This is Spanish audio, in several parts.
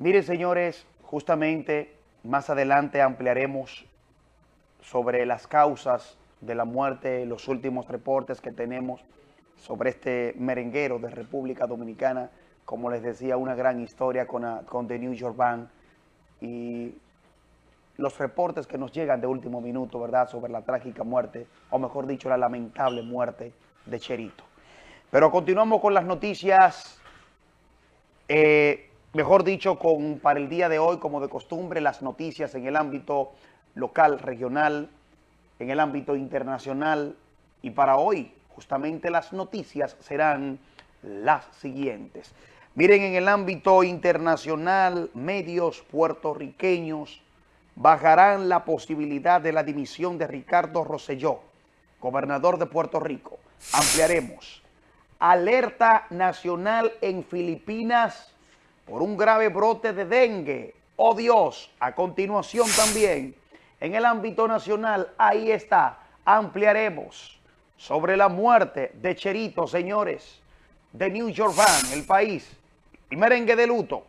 Miren, señores, justamente más adelante ampliaremos sobre las causas de la muerte, los últimos reportes que tenemos sobre este merenguero de República Dominicana, como les decía, una gran historia con, con The New York Band y los reportes que nos llegan de último minuto, ¿verdad?, sobre la trágica muerte, o mejor dicho, la lamentable muerte de Cherito. Pero continuamos con las noticias, eh, mejor dicho, con para el día de hoy, como de costumbre, las noticias en el ámbito local, regional, en el ámbito internacional, y para hoy, justamente las noticias serán las siguientes. Miren, en el ámbito internacional, medios puertorriqueños, bajarán la posibilidad de la dimisión de Ricardo Rosselló, gobernador de Puerto Rico. Ampliaremos. Alerta nacional en Filipinas por un grave brote de dengue. ¡Oh Dios! A continuación también, en el ámbito nacional, ahí está, ampliaremos sobre la muerte de Cherito, señores, de New York el país, el merengue de luto.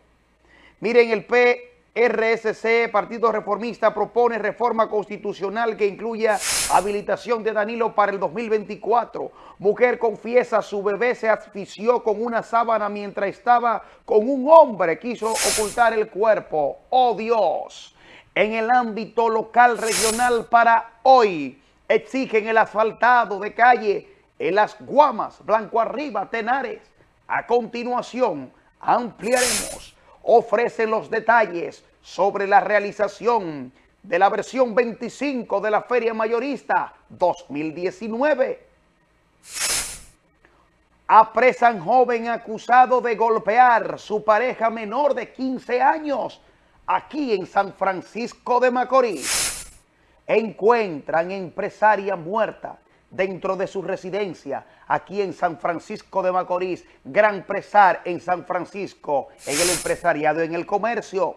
Miren, el P RSC, Partido Reformista, propone reforma constitucional que incluya habilitación de Danilo para el 2024. Mujer confiesa su bebé se asfixió con una sábana mientras estaba con un hombre. Quiso ocultar el cuerpo. ¡Oh Dios! En el ámbito local regional para hoy, exigen el asfaltado de calle en las Guamas, Blanco Arriba, Tenares. A continuación, ampliaremos ofrece los detalles sobre la realización de la versión 25 de la Feria Mayorista 2019. Apresan joven acusado de golpear su pareja menor de 15 años aquí en San Francisco de Macorís. Encuentran empresaria muerta dentro de su residencia aquí en San Francisco de Macorís, gran presar en San Francisco, en el empresariado, en el comercio.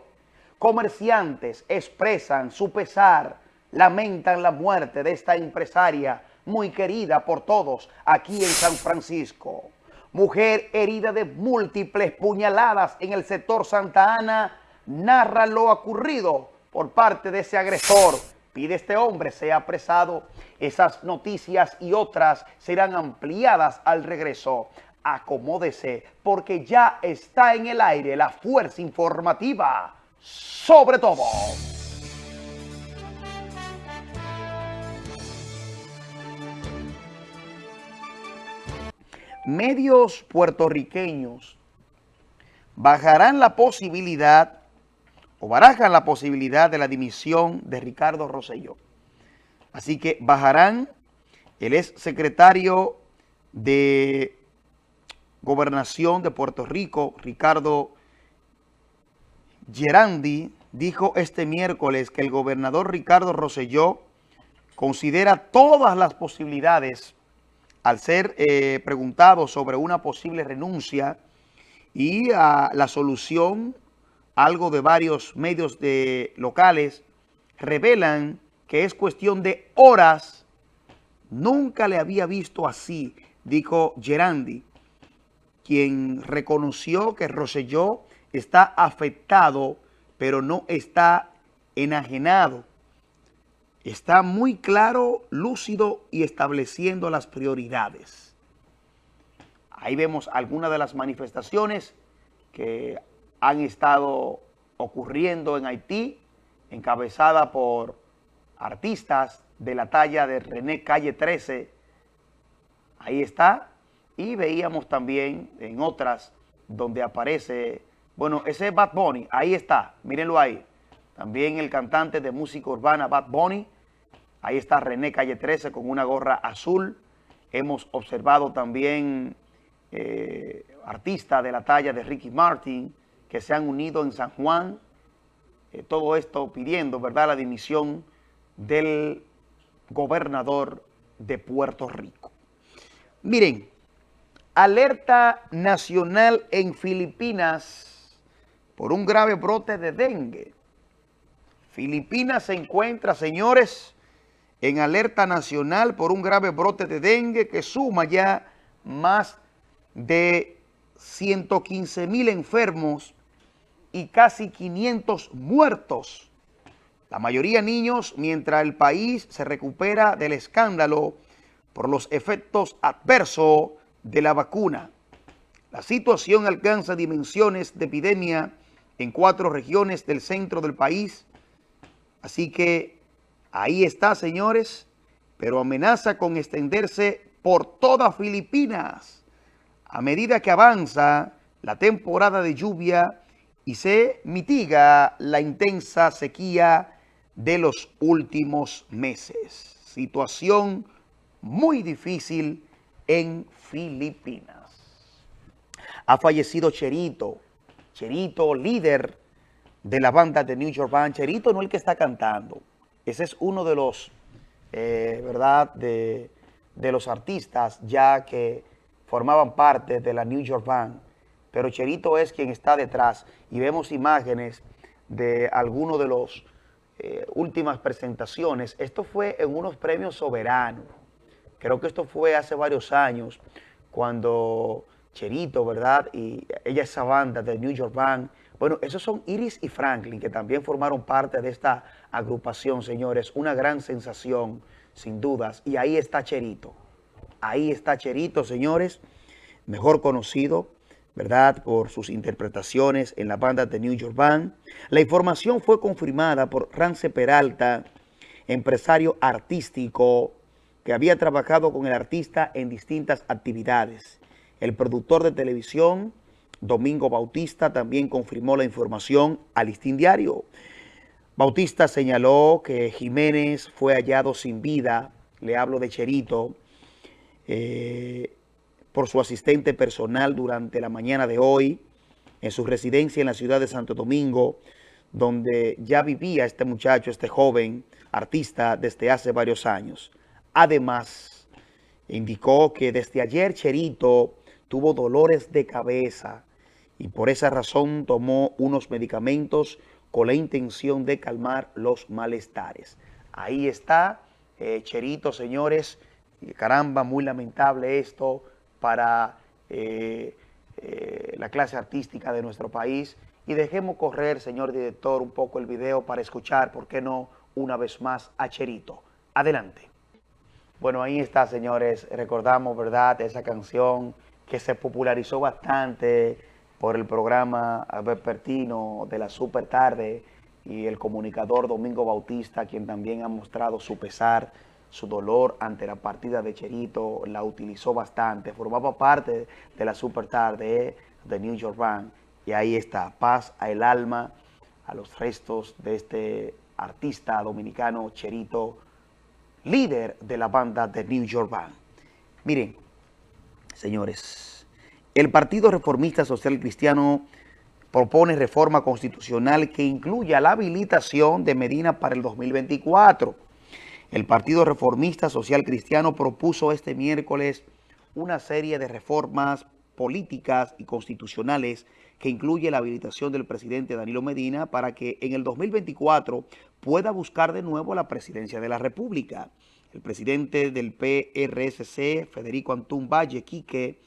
Comerciantes expresan su pesar, lamentan la muerte de esta empresaria muy querida por todos aquí en San Francisco. Mujer herida de múltiples puñaladas en el sector Santa Ana, narra lo ocurrido por parte de ese agresor pide este hombre sea apresado. Esas noticias y otras serán ampliadas al regreso. Acomódese porque ya está en el aire la fuerza informativa sobre todo. Medios puertorriqueños bajarán la posibilidad barajan la posibilidad de la dimisión de Ricardo Rosselló. Así que bajarán, el ex secretario de Gobernación de Puerto Rico, Ricardo Gerandi, dijo este miércoles que el gobernador Ricardo Rosselló considera todas las posibilidades al ser eh, preguntado sobre una posible renuncia y a la solución algo de varios medios de locales, revelan que es cuestión de horas. Nunca le había visto así, dijo Gerandi, quien reconoció que Rosselló está afectado, pero no está enajenado. Está muy claro, lúcido y estableciendo las prioridades. Ahí vemos algunas de las manifestaciones que han estado ocurriendo en Haití, encabezada por artistas de la talla de René Calle 13. Ahí está. Y veíamos también en otras donde aparece, bueno, ese es Bad Bunny, ahí está, mírenlo ahí. También el cantante de música urbana Bad Bunny, ahí está René Calle 13 con una gorra azul. Hemos observado también eh, artistas de la talla de Ricky Martin, que se han unido en San Juan, eh, todo esto pidiendo, ¿verdad?, la dimisión del gobernador de Puerto Rico. Miren, alerta nacional en Filipinas por un grave brote de dengue. Filipinas se encuentra, señores, en alerta nacional por un grave brote de dengue que suma ya más de 115 mil enfermos y casi 500 muertos. La mayoría niños, mientras el país se recupera del escándalo por los efectos adversos de la vacuna. La situación alcanza dimensiones de epidemia en cuatro regiones del centro del país. Así que ahí está, señores, pero amenaza con extenderse por toda Filipinas a medida que avanza la temporada de lluvia y se mitiga la intensa sequía de los últimos meses. Situación muy difícil en Filipinas. Ha fallecido Cherito, Cherito, líder de la banda de New York Band. Cherito no el que está cantando. Ese es uno de los, eh, ¿verdad?, de, de los artistas ya que formaban parte de la New York Band. Pero Cherito es quien está detrás y vemos imágenes de algunos de los eh, últimas presentaciones. Esto fue en unos premios soberanos. Creo que esto fue hace varios años cuando Cherito, ¿verdad? Y ella, esa banda de New York Band. Bueno, esos son Iris y Franklin, que también formaron parte de esta agrupación, señores. Una gran sensación, sin dudas. Y ahí está Cherito. Ahí está Cherito, señores, mejor conocido, ¿verdad?, por sus interpretaciones en la banda de New York Band. La información fue confirmada por Rance Peralta, empresario artístico que había trabajado con el artista en distintas actividades. El productor de televisión, Domingo Bautista, también confirmó la información al Listín Diario. Bautista señaló que Jiménez fue hallado sin vida, le hablo de Cherito, eh, por su asistente personal durante la mañana de hoy en su residencia en la ciudad de Santo Domingo, donde ya vivía este muchacho, este joven artista desde hace varios años. Además, indicó que desde ayer Cherito tuvo dolores de cabeza y por esa razón tomó unos medicamentos con la intención de calmar los malestares. Ahí está eh, Cherito, señores. Caramba, muy lamentable esto para eh, eh, la clase artística de nuestro país. Y dejemos correr, señor director, un poco el video para escuchar, ¿por qué no, una vez más a Cherito? Adelante. Bueno, ahí está, señores. Recordamos, ¿verdad?, esa canción que se popularizó bastante por el programa vespertino de la Super Tarde y el comunicador Domingo Bautista, quien también ha mostrado su pesar, su dolor ante la partida de Cherito, la utilizó bastante, formaba parte de la Super Tarde de New York Band, y ahí está, paz al alma, a los restos de este artista dominicano Cherito líder de la banda de New York Band. Miren, señores, el Partido Reformista Social Cristiano propone reforma constitucional que incluya la habilitación de Medina para el 2024. El Partido Reformista Social Cristiano propuso este miércoles una serie de reformas políticas y constitucionales que incluye la habilitación del presidente Danilo Medina para que en el 2024 pueda buscar de nuevo la presidencia de la República. El presidente del PRSC, Federico Antún Valle Quique,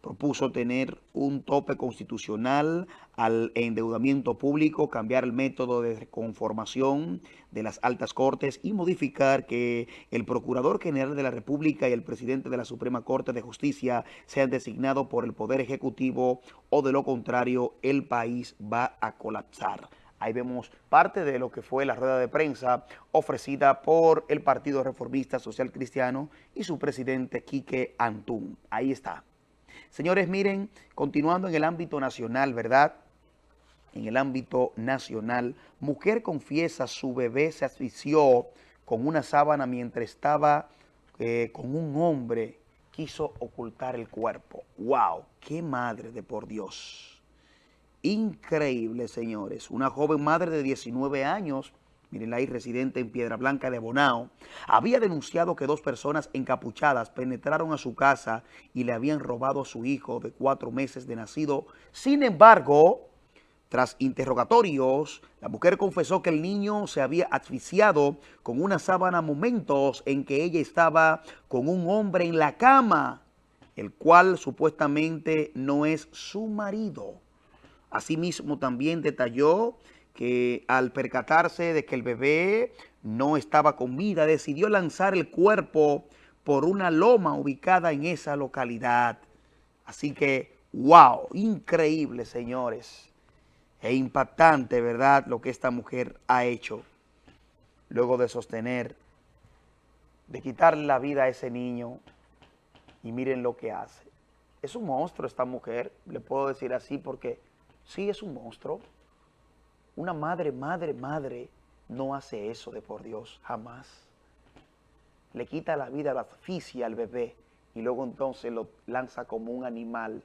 propuso tener un tope constitucional al endeudamiento público, cambiar el método de conformación de las altas cortes y modificar que el Procurador General de la República y el Presidente de la Suprema Corte de Justicia sean designados por el Poder Ejecutivo o de lo contrario el país va a colapsar. Ahí vemos parte de lo que fue la rueda de prensa ofrecida por el Partido Reformista Social Cristiano y su presidente Quique Antún. Ahí está. Señores, miren, continuando en el ámbito nacional, ¿verdad? En el ámbito nacional, mujer confiesa su bebé se asfixió con una sábana mientras estaba eh, con un hombre, quiso ocultar el cuerpo. ¡Wow! ¡Qué madre de por Dios! Increíble, señores. Una joven madre de 19 años miren ahí, residente en Piedra Blanca de Bonao, había denunciado que dos personas encapuchadas penetraron a su casa y le habían robado a su hijo de cuatro meses de nacido. Sin embargo, tras interrogatorios, la mujer confesó que el niño se había asfixiado con una sábana momentos en que ella estaba con un hombre en la cama, el cual supuestamente no es su marido. Asimismo, también detalló que al percatarse de que el bebé no estaba con vida, decidió lanzar el cuerpo por una loma ubicada en esa localidad. Así que, wow, increíble, señores. E impactante, ¿verdad?, lo que esta mujer ha hecho luego de sostener, de quitarle la vida a ese niño y miren lo que hace. Es un monstruo esta mujer, le puedo decir así porque sí es un monstruo. Una madre, madre, madre no hace eso de por Dios, jamás. Le quita la vida, la asfixia al bebé y luego entonces lo lanza como un animal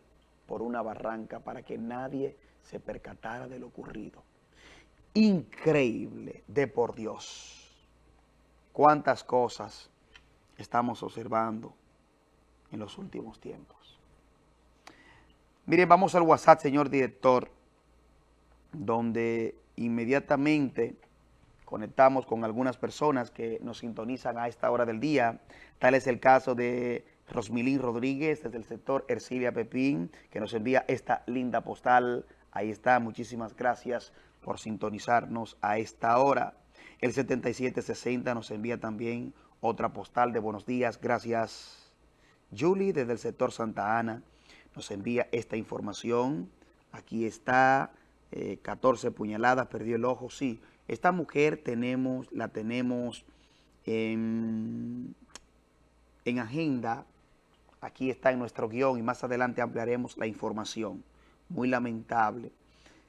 por una barranca para que nadie se percatara de lo ocurrido. Increíble, de por Dios. Cuántas cosas estamos observando en los últimos tiempos. Miren, vamos al WhatsApp, señor director, donde inmediatamente conectamos con algunas personas que nos sintonizan a esta hora del día. Tal es el caso de Rosmilín Rodríguez, desde el sector Ercilia Pepín, que nos envía esta linda postal. Ahí está, muchísimas gracias por sintonizarnos a esta hora. El 7760 nos envía también otra postal de buenos días. Gracias, Julie, desde el sector Santa Ana. Nos envía esta información. Aquí está, 14 eh, puñaladas, perdió el ojo. Sí, esta mujer tenemos, la tenemos en, en agenda. Aquí está en nuestro guion y más adelante ampliaremos la información. Muy lamentable.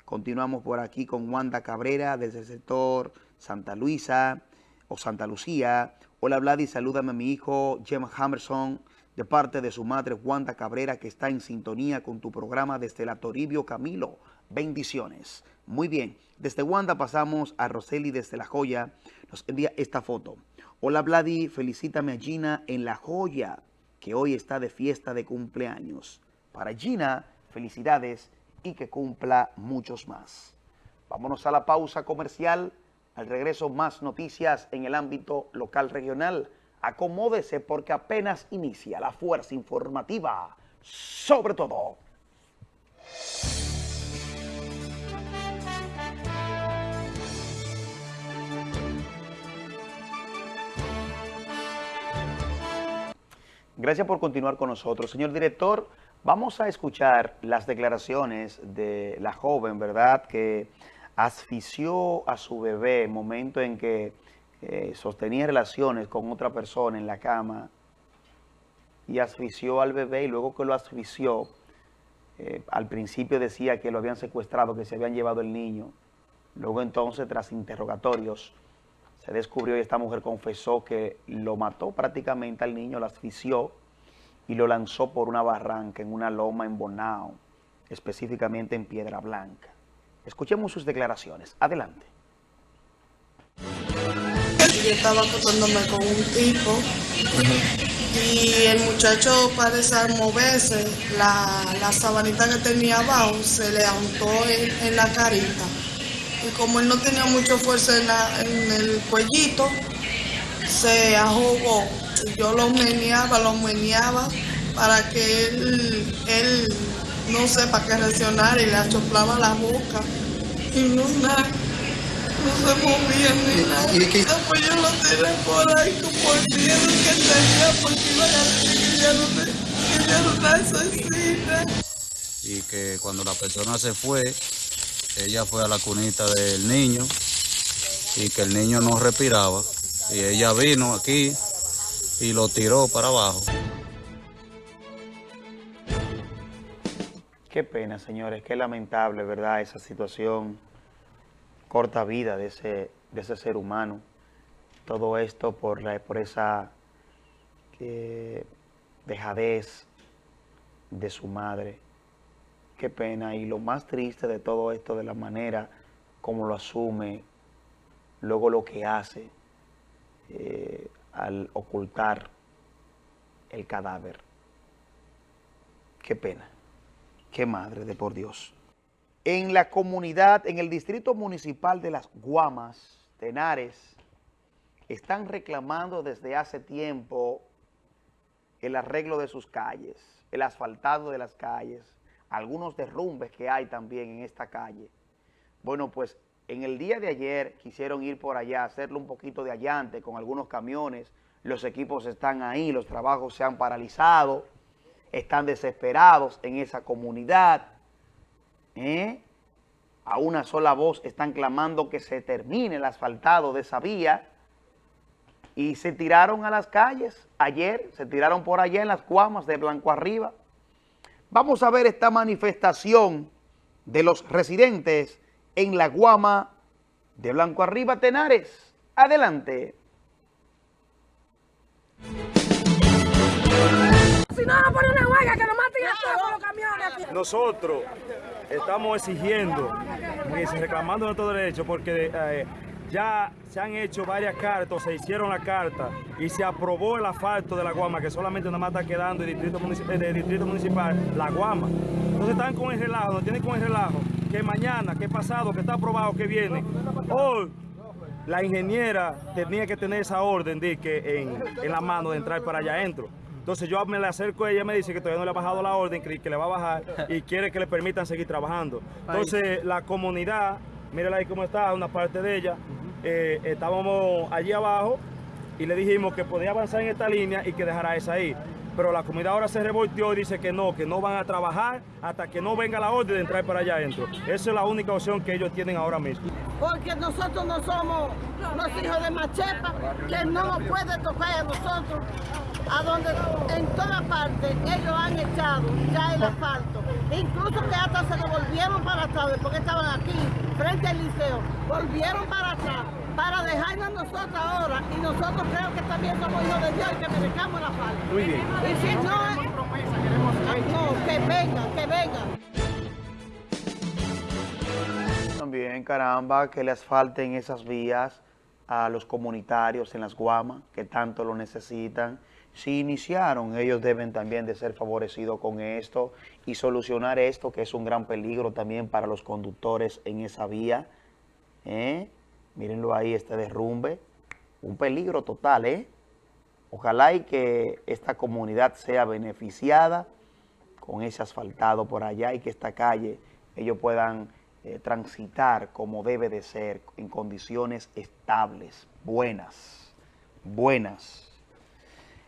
Continuamos por aquí con Wanda Cabrera desde el sector Santa Luisa o Santa Lucía. Hola Vladi, salúdame a mi hijo Gemma Hammerson de parte de su madre Wanda Cabrera que está en sintonía con tu programa desde la Toribio Camilo. Bendiciones. Muy bien, desde Wanda pasamos a Roseli desde La Joya. Nos envía esta foto. Hola Vladi, felicítame a Gina en La Joya que hoy está de fiesta de cumpleaños. Para Gina, felicidades y que cumpla muchos más. Vámonos a la pausa comercial. Al regreso, más noticias en el ámbito local regional. Acomódese porque apenas inicia la fuerza informativa. Sobre todo. Gracias por continuar con nosotros. Señor director, Vamos a escuchar las declaraciones de la joven, ¿verdad?, que asfixió a su bebé en momento en que eh, sostenía relaciones con otra persona en la cama y asfixió al bebé y luego que lo asfixió, eh, al principio decía que lo habían secuestrado, que se habían llevado el niño. Luego entonces, tras interrogatorios, se descubrió y esta mujer confesó que lo mató prácticamente al niño, lo asfixió, y lo lanzó por una barranca en una loma en Bonao, específicamente en Piedra Blanca. Escuchemos sus declaraciones. Adelante. Yo estaba acostándome con un tipo y el muchacho parece moverse, la, la, sabanita que tenía abajo se le untó en, la carita. Y como él no tenía mucha fuerza en, en el cuellito, se ahogó yo lo meneaba, lo meneaba para que él, él no sepa qué reaccionar y le achoplaba la boca y no nada, no se movía ni nada. ¿Y? Después yo lo tiré por ahí como el miedo que tenía porque iba a decir que ya no, que ya no asesina. Y que cuando la persona se fue, ella fue a la cunita del niño y que el niño no respiraba. Y ella vino aquí y lo tiró para abajo. Qué pena, señores, qué lamentable, ¿verdad? Esa situación, corta vida de ese, de ese ser humano. Todo esto por, la, por esa eh, dejadez de su madre. Qué pena. Y lo más triste de todo esto, de la manera como lo asume, luego lo que hace. Eh, al ocultar el cadáver. Qué pena, qué madre de por Dios. En la comunidad, en el distrito municipal de Las Guamas, Tenares, están reclamando desde hace tiempo el arreglo de sus calles, el asfaltado de las calles. Algunos derrumbes que hay también en esta calle. Bueno, pues en el día de ayer quisieron ir por allá, hacerlo un poquito de allante con algunos camiones, los equipos están ahí, los trabajos se han paralizado, están desesperados en esa comunidad, ¿eh? a una sola voz están clamando que se termine el asfaltado de esa vía y se tiraron a las calles ayer, se tiraron por allá en las cuamas de Blanco Arriba. Vamos a ver esta manifestación de los residentes en la guama de Blanco Arriba Tenares. Adelante. Si no, vamos a poner una huelga que nos maten a todos con los camiones. Nosotros estamos exigiendo, reclamando nuestro derecho porque eh, ya se han hecho varias cartas, se hicieron la carta y se aprobó el asfalto de la Guama, que solamente nada más está quedando el distrito, municipal, eh, distrito municipal la Guama. Entonces están con el relajo, nos tienen con el relajo, que mañana, que pasado, que está aprobado, que viene. Hoy la ingeniera tenía que tener esa orden de que en, en la mano de entrar para allá adentro. Entonces yo me le acerco a ella y me dice que todavía no le ha bajado la orden, que, que le va a bajar y quiere que le permitan seguir trabajando. Entonces la comunidad, mírala ahí cómo está, una parte de ella, eh, estábamos allí abajo y le dijimos que podía avanzar en esta línea y que dejara esa ahí pero la comunidad ahora se revolteó y dice que no, que no van a trabajar hasta que no venga la orden de entrar para allá adentro. Esa es la única opción que ellos tienen ahora mismo. Porque nosotros no somos los hijos de Machepa, que no nos puede tocar a nosotros, a donde en toda parte ellos han echado ya el asfalto. Incluso que hasta se devolvieron para atrás, porque estaban aquí, frente al liceo, volvieron para atrás para dejarnos nosotros ahora y nosotros creo que también somos hijos de Dios y que merecamos la falta. Muy bien. Y si no, no, que vengan, que vengan. También, caramba, que le asfalten esas vías a los comunitarios en las guamas que tanto lo necesitan. Si iniciaron, ellos deben también de ser favorecidos con esto y solucionar esto que es un gran peligro también para los conductores en esa vía. ¿eh? Mírenlo ahí, este derrumbe. Un peligro total, ¿eh? Ojalá y que esta comunidad sea beneficiada con ese asfaltado por allá y que esta calle ellos puedan eh, transitar como debe de ser, en condiciones estables, buenas, buenas.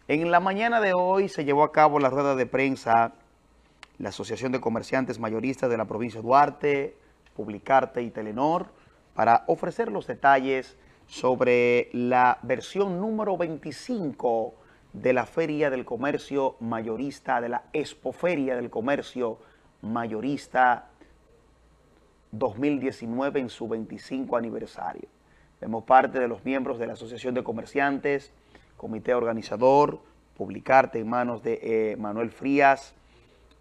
En la mañana de hoy se llevó a cabo la rueda de prensa la Asociación de Comerciantes Mayoristas de la provincia de Duarte, Publicarte y Telenor, para ofrecer los detalles sobre la versión número 25 de la Feria del Comercio Mayorista, de la Expoferia del Comercio Mayorista 2019 en su 25 aniversario. Vemos parte de los miembros de la Asociación de Comerciantes, Comité Organizador, Publicarte en manos de eh, Manuel Frías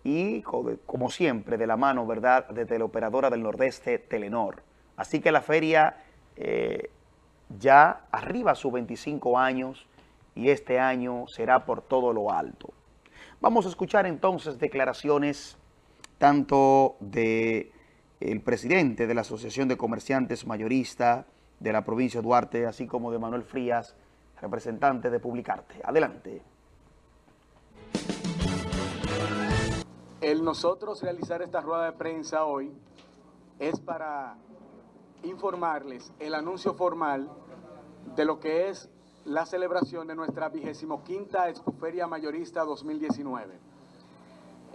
y, como siempre, de la mano, ¿verdad?, de Teleoperadora del Nordeste, Telenor. Así que la feria eh, ya arriba sus 25 años y este año será por todo lo alto. Vamos a escuchar entonces declaraciones tanto de el presidente de la Asociación de Comerciantes Mayorista de la provincia de Duarte, así como de Manuel Frías, representante de Publicarte. Adelante. El nosotros realizar esta rueda de prensa hoy es para informarles el anuncio formal de lo que es la celebración de nuestra vigésimo quinta Expoferia Mayorista 2019.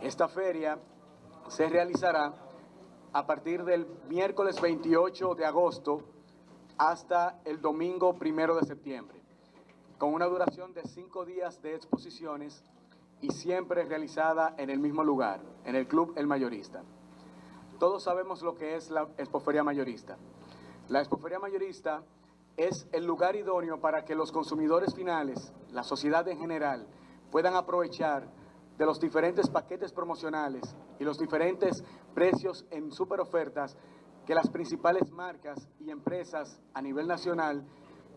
Esta feria se realizará a partir del miércoles 28 de agosto hasta el domingo primero de septiembre, con una duración de cinco días de exposiciones y siempre realizada en el mismo lugar, en el Club El Mayorista. Todos sabemos lo que es la expoferia mayorista. La expoferia mayorista es el lugar idóneo para que los consumidores finales, la sociedad en general, puedan aprovechar de los diferentes paquetes promocionales y los diferentes precios en super ofertas que las principales marcas y empresas a nivel nacional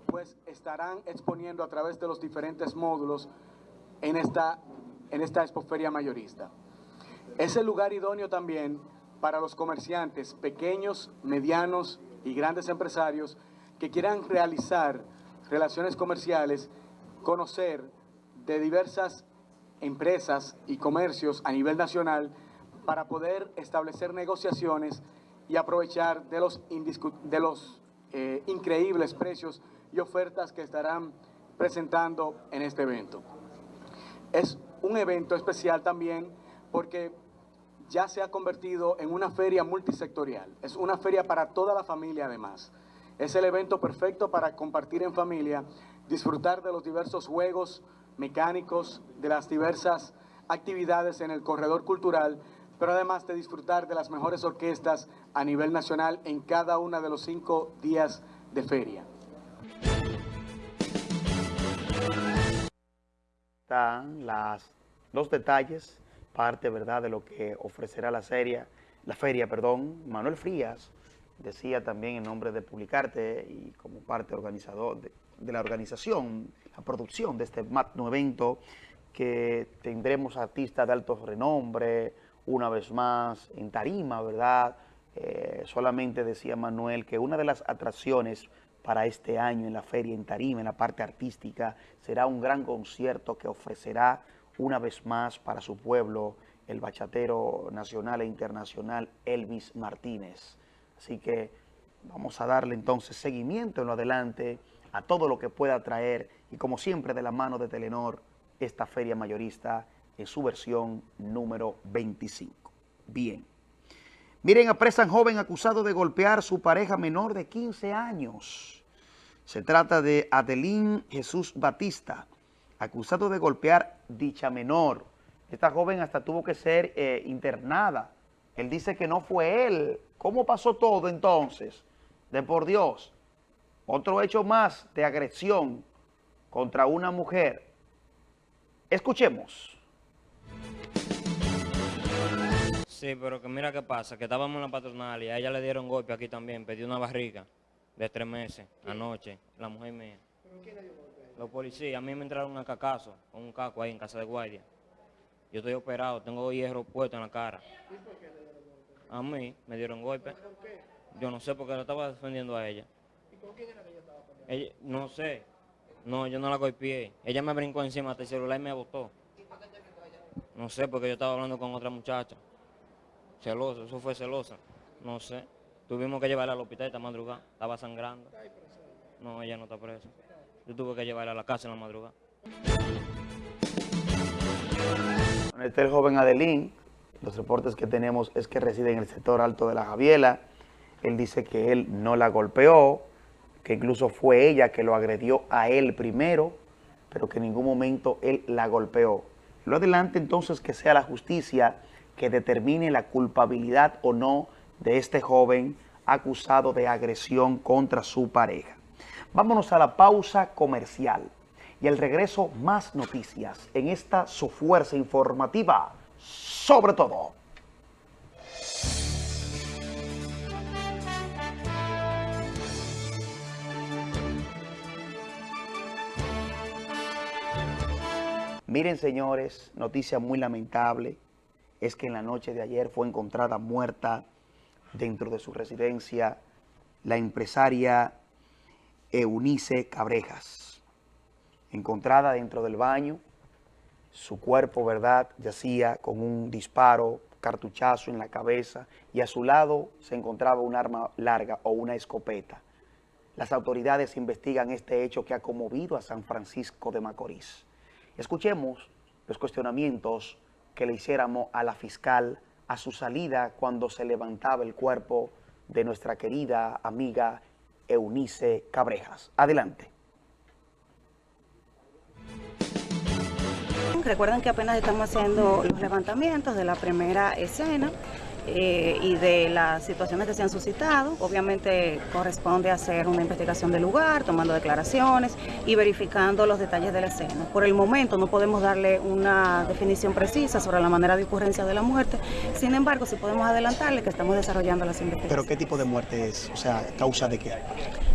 pues estarán exponiendo a través de los diferentes módulos en esta, en esta expoferia mayorista. Es el lugar idóneo también para los comerciantes pequeños, medianos y grandes empresarios que quieran realizar relaciones comerciales, conocer de diversas empresas y comercios a nivel nacional para poder establecer negociaciones y aprovechar de los, eh, increíbles precios y ofertas que estarán presentando en este evento. Es un evento especial también porque ya se ha convertido en una feria multisectorial. Es una feria para toda la familia además. Es el evento perfecto para compartir en familia, disfrutar de los diversos juegos mecánicos, de las diversas actividades en el corredor cultural, pero además de disfrutar de las mejores orquestas a nivel nacional en cada uno de los cinco días de feria. Están las, los detalles, parte ¿verdad? de lo que ofrecerá la, serie, la feria. Perdón. Manuel Frías decía también en nombre de Publicarte y como parte organizador de, de la organización, la producción de este magno evento, que tendremos artistas de alto renombre, una vez más en tarima, ¿verdad? Eh, solamente decía Manuel que una de las atracciones para este año en la feria en tarima, en la parte artística, será un gran concierto que ofrecerá una vez más para su pueblo el bachatero nacional e internacional Elvis Martínez. Así que vamos a darle entonces seguimiento en lo adelante a todo lo que pueda traer y como siempre de la mano de Telenor, esta feria mayorista en su versión número 25. Bien. Miren, apresan joven acusado de golpear su pareja menor de 15 años. Se trata de Adelín Jesús Batista, acusado de golpear dicha menor. Esta joven hasta tuvo que ser eh, internada. Él dice que no fue él. ¿Cómo pasó todo entonces? De por Dios. Otro hecho más de agresión contra una mujer. Escuchemos. Sí, pero que mira qué pasa, que estábamos en la patronal y a ella le dieron golpe aquí también, pedí una barriga de tres meses, anoche, la mujer mía. ¿Pero quién le dio golpe? Los policías, a mí me entraron a cacazo, con un caco ahí en casa de guardia. Yo estoy operado, tengo hierro puesto en la cara. A mí me dieron golpe. Yo no sé, porque la estaba defendiendo a ella. ¿Y con quién era que ella estaba peleando? no sé. No, yo no la golpeé. Ella me brincó encima hasta el celular y me botó. ¿Y por qué te gritó ella? No sé, porque yo estaba hablando con otra muchacha. Celosa, eso fue celosa. No sé. Tuvimos que llevarla al hospital esta madrugada. Estaba sangrando. No, ella no está presa. Yo tuve que llevarla a la casa en la madrugada. Este el joven Adelín. Los reportes que tenemos es que reside en el sector alto de la Javiela. Él dice que él no la golpeó, que incluso fue ella que lo agredió a él primero, pero que en ningún momento él la golpeó. Lo adelante entonces que sea la justicia que determine la culpabilidad o no de este joven acusado de agresión contra su pareja. Vámonos a la pausa comercial y al regreso más noticias en esta su fuerza informativa, sobre todo. Miren señores, noticia muy lamentable es que en la noche de ayer fue encontrada muerta dentro de su residencia la empresaria Eunice Cabrejas. Encontrada dentro del baño, su cuerpo, ¿verdad?, yacía con un disparo, cartuchazo en la cabeza y a su lado se encontraba un arma larga o una escopeta. Las autoridades investigan este hecho que ha conmovido a San Francisco de Macorís. Escuchemos los cuestionamientos que le hiciéramos a la fiscal a su salida cuando se levantaba el cuerpo de nuestra querida amiga Eunice Cabrejas. Adelante. Recuerden que apenas estamos haciendo los levantamientos de la primera escena. Eh, y de las situaciones que se han suscitado. Obviamente corresponde hacer una investigación del lugar, tomando declaraciones y verificando los detalles de la escena. Por el momento no podemos darle una definición precisa sobre la manera de ocurrencia de la muerte, sin embargo sí podemos adelantarle que estamos desarrollando las investigaciones. ¿Pero qué tipo de muerte es? O sea, ¿causa de qué?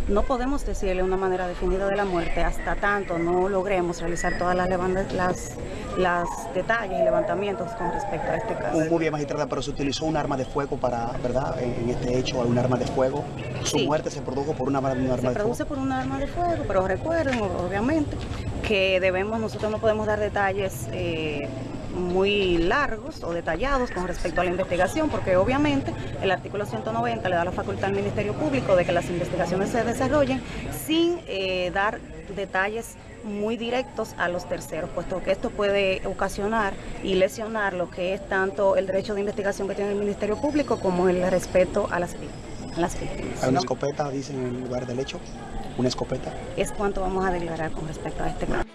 No podemos decirle una manera definida de la muerte hasta tanto no logremos realizar todas las, las, las detalles y levantamientos con respecto a este caso. Muy bien, magistrada, pero se utilizó una arma de fuego para, ¿verdad? En, este hecho, un arma de fuego. Su muerte se produjo por una, arma de fuego. Se produce por un arma de fuego, pero recuerden, obviamente, que debemos, nosotros no podemos dar detalles. Eh, muy largos o detallados con respecto a la investigación, porque obviamente el artículo 190 le da la facultad al Ministerio Público de que las investigaciones se desarrollen sin eh, dar detalles muy directos a los terceros, puesto que esto puede ocasionar y lesionar lo que es tanto el derecho de investigación que tiene el Ministerio Público como el respeto a las, a las víctimas. ¿Hay una escopeta, dicen, en el lugar del hecho? ¿Una escopeta? Es cuanto vamos a declarar con respecto a este caso.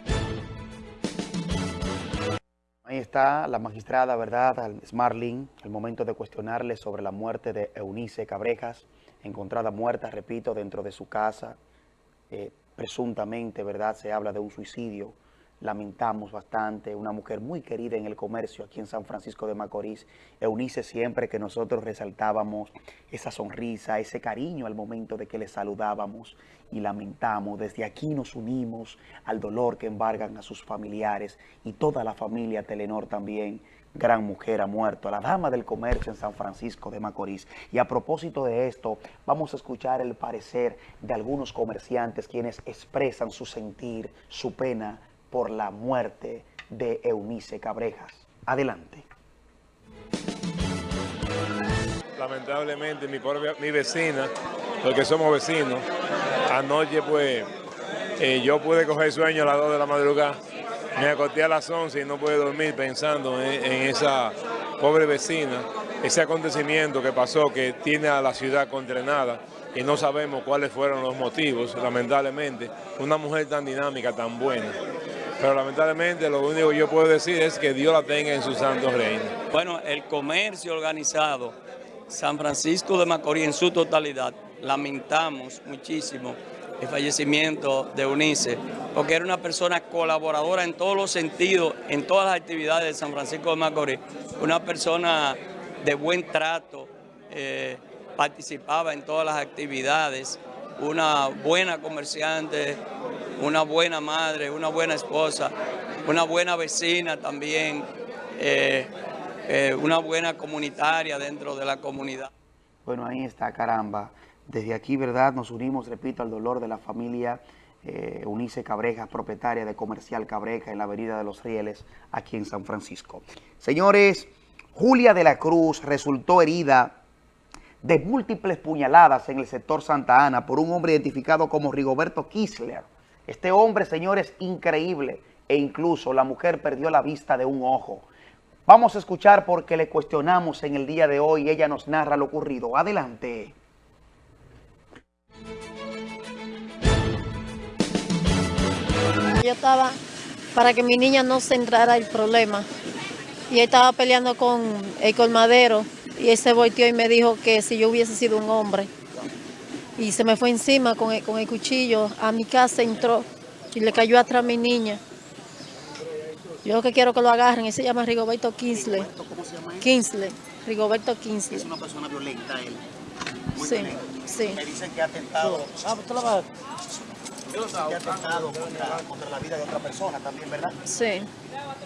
Ahí está la magistrada, ¿verdad? Smarling, el momento de cuestionarle sobre la muerte de Eunice Cabrejas, encontrada muerta, repito, dentro de su casa. Eh, presuntamente, ¿verdad? Se habla de un suicidio. Lamentamos bastante, una mujer muy querida en el comercio aquí en San Francisco de Macorís. Eunice siempre que nosotros resaltábamos esa sonrisa, ese cariño al momento de que le saludábamos y lamentamos. Desde aquí nos unimos al dolor que embargan a sus familiares y toda la familia Telenor también gran mujer ha muerto, la dama del comercio en San Francisco de Macorís. Y a propósito de esto, vamos a escuchar el parecer de algunos comerciantes quienes expresan su sentir, su pena por la muerte de Eunice Cabrejas. Adelante. Lamentablemente mi, mi vecina, porque somos vecinos, anoche pues eh, yo pude coger sueño a las 2 de la madrugada me acosté a las 11 y no pude dormir pensando en, esa pobre vecina, ese acontecimiento que pasó que tiene a la ciudad condenada y no sabemos cuáles fueron los motivos, lamentablemente. Una mujer tan dinámica, tan buena. Pero lamentablemente lo único que yo puedo decir es que Dios la tenga en su santo reino. Bueno, el comercio organizado, San Francisco de Macorís en su totalidad, lamentamos muchísimo el fallecimiento de Unice, porque era una persona colaboradora en todos los sentidos, en todas las actividades de San Francisco de Macorís, una persona de buen trato, eh, participaba en todas las actividades, una buena comerciante, una buena madre, una buena esposa, una buena vecina también, eh, eh, una buena comunitaria dentro de la comunidad. Bueno, ahí está, caramba. Desde aquí, ¿verdad? Nos unimos, repito, al dolor de la familia eh, Unice Cabreja, propietaria de Comercial Cabreja en la Avenida de los Rieles, aquí en San Francisco. Señores, Julia de la Cruz resultó herida de múltiples puñaladas en el sector Santa Ana por un hombre identificado como Rigoberto Kisler. Este hombre, señores, increíble e incluso la mujer perdió la vista de un ojo. Vamos a escuchar porque le cuestionamos en el día de hoy ella nos narra lo ocurrido. Adelante. Yo estaba para que mi niña no se entrara el problema. Y él estaba peleando con el colmadero y él se volteó y me dijo que si yo hubiese sido un hombre. Y se me fue encima con el, con el cuchillo. A mi casa entró y le cayó atrás a mi niña. Yo lo que quiero que lo agarren, él se llama Rigoberto Kinsley. ¿Cómo se llama Kinsley, Rigoberto Kinsley. Es una persona violenta él. sí, sí. Me dicen que ha atentado. Ah, pues que ha atentado contra, contra, la vida de otra persona también, ¿verdad? Sí.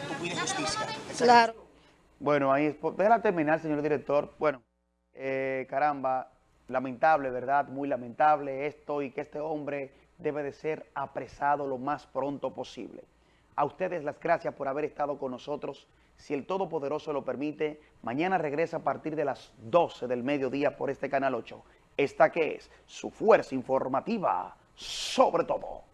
Tú pides justicia. Claro. Bueno, ahí, déjala terminar, señor director. Bueno, eh, caramba, lamentable, ¿verdad? Muy lamentable esto y que este hombre debe de ser apresado lo más pronto posible. A ustedes las gracias por haber estado con nosotros. Si el Todopoderoso lo permite, mañana regresa a partir de las 12 del mediodía por este Canal 8. Esta que es su fuerza informativa sobre todo.